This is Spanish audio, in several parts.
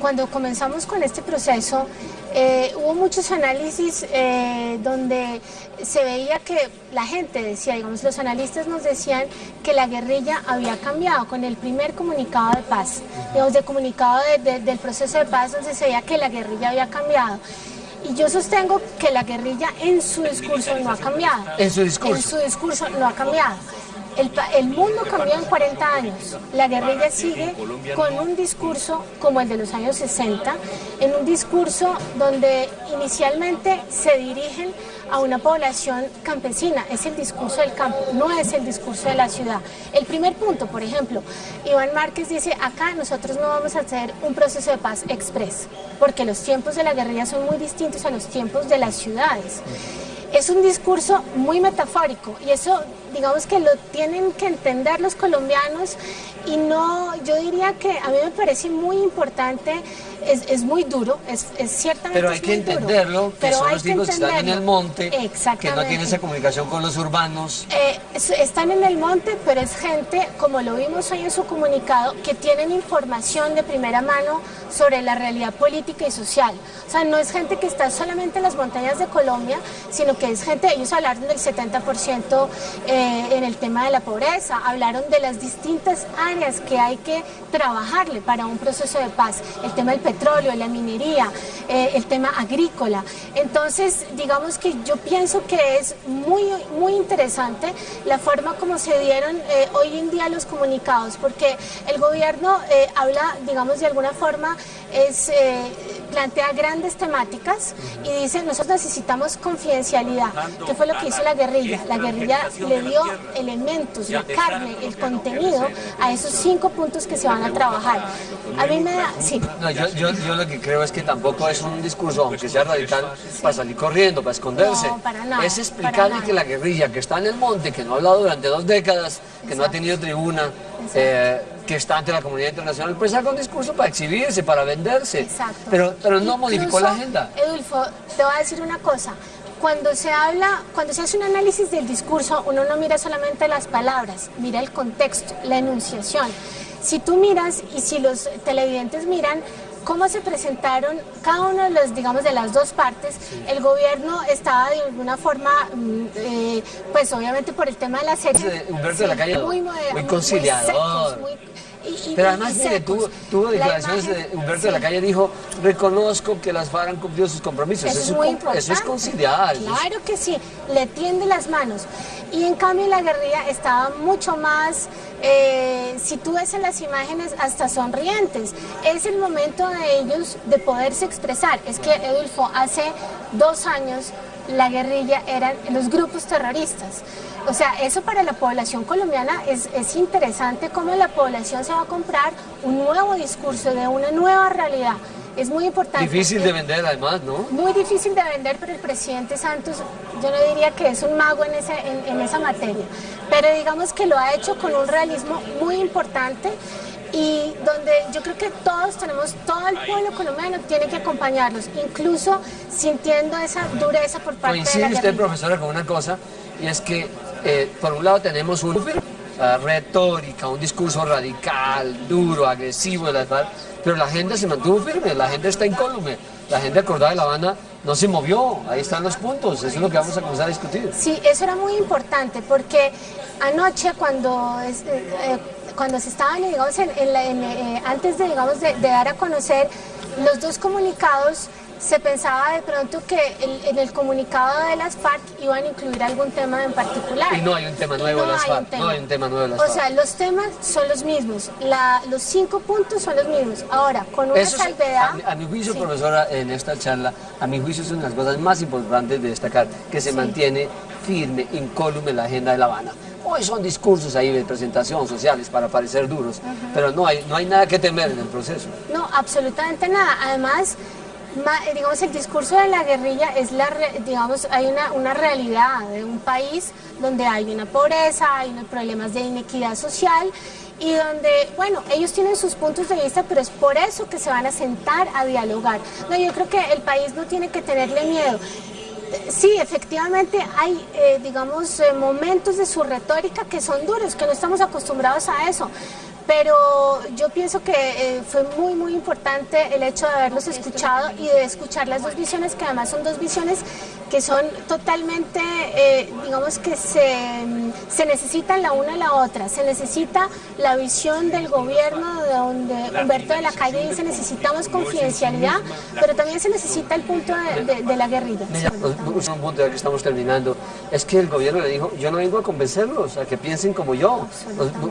cuando comenzamos con este proceso eh, hubo muchos análisis eh, donde se veía que la gente decía, digamos, los analistas nos decían que la guerrilla había cambiado con el primer comunicado de paz, digamos, de comunicado del proceso de paz donde se veía que la guerrilla había cambiado. Y yo sostengo que la guerrilla en su discurso no ha cambiado. En su discurso. En su discurso no ha cambiado. El, mundo cambió en 40 años. La guerrilla sigue con un discurso como el de los años 60, en un discurso donde inicialmente se dirigen a una población campesina. Es el discurso del campo, no es el discurso de la ciudad. El primer punto, por ejemplo, Iván Márquez dice, acá nosotros no vamos a hacer un proceso de paz express, porque los tiempos de la guerrilla son muy distintos a los tiempos de las ciudades es un discurso muy metafórico y eso digamos que lo tienen que entender los colombianos y no, yo diría que a mí me parece muy importante, es, muy duro, es, ciertamente Pero hay que entenderlo, que son los tipos que están en el monte, que no tienen esa comunicación con los urbanos. Eh, están en el monte, pero es gente, como lo vimos hoy en su comunicado, que tienen información de primera mano sobre la realidad política y social. O sea, no es gente que está solamente en las montañas de Colombia, sino que es gente, ellos hablaron del 70% eh, en el tema de la pobreza, hablaron de las distintas áreas que hay que trabajarle para un proceso de paz, el tema del petróleo, la minería, eh, el tema agrícola. Entonces, digamos que yo pienso que es muy, muy interesante la forma como se dieron eh, hoy en día los comunicados, porque el gobierno habla, digamos, de alguna forma, es plantea grandes temáticas y dice nosotros necesitamos confidencialidad, que fue lo que hizo la guerrilla. La guerrilla le dio elementos, la carne, el contenido a esos cinco puntos que se van a trabajar. A mí me da... Sí. yo, lo que creo es que tampoco es un discurso, aunque sea radical, para salir corriendo, para esconderse. es explicarle que la guerrilla que está en el monte, que no ha hablado durante dos décadas, que no ha tenido tribuna, eh, que está ante la comunidad internacional, pues haga un discurso para exhibirse, para venderse. Exacto. Pero, pero no modificó la agenda. Edulfo, te voy a decir una cosa. Cuando se habla, cuando se hace un análisis del discurso, uno no mira solamente las palabras, mira el contexto, la enunciación. Si tú miras y si los televidentes miran, cómo se presentaron cada uno de los, digamos, de las dos partes. El gobierno estaba de alguna forma, mm, eh, pues obviamente por el tema de la serie. Humberto de la Calle, muy, muy conciliador. Pero además, mire, tuvo, tuvo declaraciones de Humberto de la Calle, dijo, reconozco que las FARC han cumplido sus compromisos. Eso, es, muy eso es conciliar. Claro que sí, le tiende las manos. Y en cambio la guerrilla estaba mucho más, eh, si tú ves en las imágenes, hasta sonrientes. Es el momento de ellos de poderse expresar. Es que, Edulfo, hace dos años la guerrilla eran los grupos terroristas. O sea, eso para la población colombiana es, es interesante cómo la población se va a comprar un nuevo discurso de una nueva realidad. Es muy importante. Difícil de vender además, ¿no? Muy difícil de vender, pero el presidente Santos yo no diría que es un mago en, ese, en esa materia. Pero digamos que lo ha hecho con un realismo muy importante y yo creo que todos tenemos, todo el pueblo colombiano tiene que acompañarlos, incluso sintiendo esa dureza por parte de la usted, profesora, con una cosa, y es que eh, por un lado tenemos una retórica, un discurso radical, duro, agresivo pero la gente se mantuvo firme, la gente está incólume, la gente acordada de La Habana no se movió, ahí están los puntos, eso es lo que vamos a comenzar a discutir. Sí, eso era muy importante, porque anoche cuando... Eh, eh, cuando se estaban, digamos, en, eh, antes de, digamos, de, dar a conocer los dos comunicados, se pensaba de pronto que en el comunicado de las FARC iban a incluir algún tema en particular. Y no hay un tema nuevo de las FARC. No hay un tema nuevo de las FARC. O sea, los temas son los mismos. los cinco puntos son los mismos. Ahora, con una salvedad... a, mi juicio, profesora, en esta charla, a mi juicio son las cosas más importantes de destacar, que se mantiene firme, incólume la agenda de La Habana. Hoy son discursos ahí de presentación sociales para parecer duros, pero no hay, no hay nada que temer en el proceso. No, absolutamente nada. Además, eh, digamos, el discurso de la guerrilla es la, digamos, hay una, una realidad de un país donde hay una pobreza, hay unos problemas de inequidad social y donde, bueno, ellos tienen sus puntos de vista, pero es por eso que se van a sentar a dialogar. No, yo creo que el país no tiene que tenerle miedo. Sí, efectivamente hay, eh, digamos, eh, momentos de su retórica que son duros, que no estamos acostumbrados a eso pero yo pienso que eh, fue muy, muy importante el hecho de haberlos escuchado y de escuchar las dos visiones, que además son dos visiones que son totalmente, eh, digamos que se, se, necesitan la una a la otra. Se necesita la visión del gobierno, de donde Humberto de la Calle dice necesitamos confidencialidad, pero también se necesita el punto de, la guerrilla. Un punto ya que estamos terminando, es que el gobierno le dijo, yo no vengo a convencerlos, a que piensen como yo,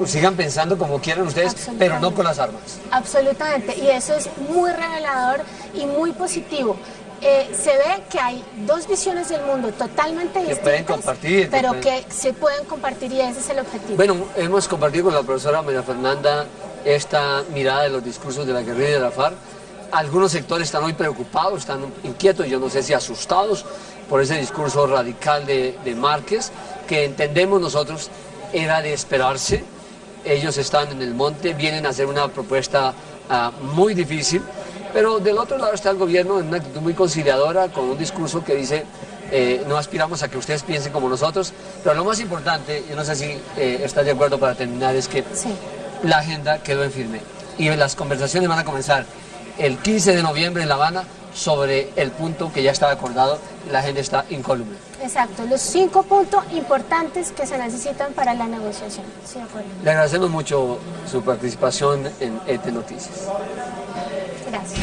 sigan pensando como quieran ustedes, pero no con las armas. Absolutamente, y eso es muy revelador y muy positivo. Eh, se ve que hay dos visiones del mundo totalmente distintas, pueden compartir, pero que se pueden compartir y ese es el objetivo. Bueno, hemos compartido con la profesora María Fernanda esta mirada de los discursos de la guerrilla de la FARC. Algunos sectores están muy preocupados, están inquietos, yo no sé si asustados por ese discurso radical de, de Márquez, que entendemos nosotros era de esperarse. Ellos están en el monte, vienen a hacer una propuesta uh, muy difícil, pero del otro lado está el gobierno en una actitud muy conciliadora, con un discurso que dice, eh, no aspiramos a que ustedes piensen como nosotros, pero lo más importante, yo no sé si eh, estás de acuerdo para terminar, es que la agenda quedó en firme y las conversaciones van a comenzar el 15 de noviembre en La Habana sobre el punto que ya estaba acordado, la agenda está incólume. Exacto, los cinco puntos importantes que se necesitan para la negociación. Le agradecemos mucho su participación en ET Noticias. Gracias.